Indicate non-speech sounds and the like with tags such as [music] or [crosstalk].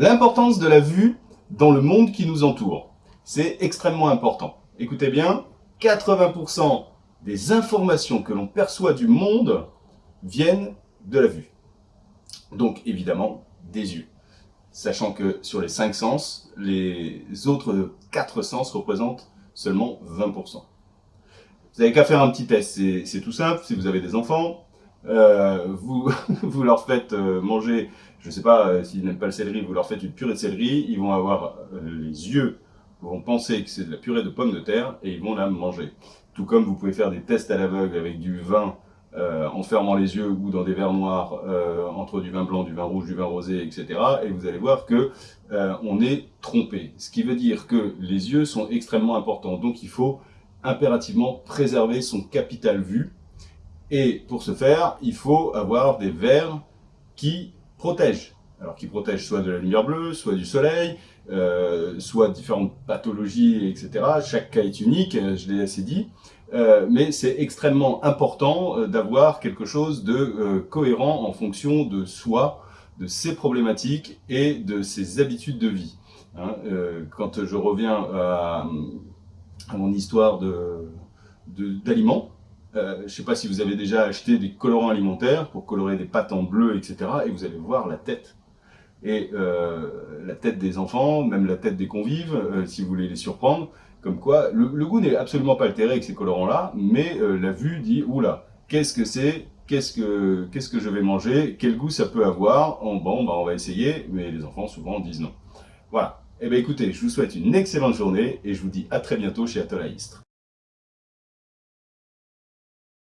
L'importance de la vue dans le monde qui nous entoure. C'est extrêmement important. Écoutez bien, 80% des informations que l'on perçoit du monde viennent de la vue. Donc évidemment, des yeux. Sachant que sur les 5 sens, les autres 4 sens représentent seulement 20%. Vous n'avez qu'à faire un petit test, c'est tout simple. Si vous avez des enfants, euh, [laughs] vous, leur faites euh, manger, je ne sais pas euh, s'ils n'aiment pas le céleri, vous leur faites une purée de céleri, ils vont avoir les yeux, vont penser que c'est de la purée de pommes de terre et ils vont la manger. Tout comme vous pouvez faire des tests à l'aveugle avec du vin en fermant les yeux ou dans des verres noirs entre du vin blanc, du vin rouge, du vin rosé, etc. Et vous allez voir que on est trompé. Ce qui veut dire que les yeux sont extrêmement importants. Donc il faut impérativement préserver son capital vue et pour ce faire, il faut avoir des verres qui protègent. Alors qui protègent soit de la lumière bleue, soit du soleil, euh, soit différentes pathologies, etc. Chaque cas est unique, euh, je l'ai assez dit. Euh, mais c'est extrêmement important d'avoir quelque chose de cohérent en fonction de soi, de ses problématiques et de ses habitudes de vie. Hein, quand je reviens à, mon histoire d'aliments, euh, je ne sais pas si vous avez déjà acheté des colorants alimentaires pour colorer des pâtes en bleu, etc. Et vous allez voir la tête. Et euh, la tête des enfants, même la tête des convives, euh, si vous voulez les surprendre. Comme quoi, le, goût n'est absolument pas altéré avec ces colorants-là, mais la vue dit, oula, qu'est-ce que c'est? Qu'est-ce que, qu'est-ce que je vais manger? Quel goût ça peut avoir? Bon, bah, on va essayer, mais les enfants souvent disent non. Voilà. Eh bien écoutez, je vous souhaite une excellente journée et je vous dis à très bientôt chez Atoll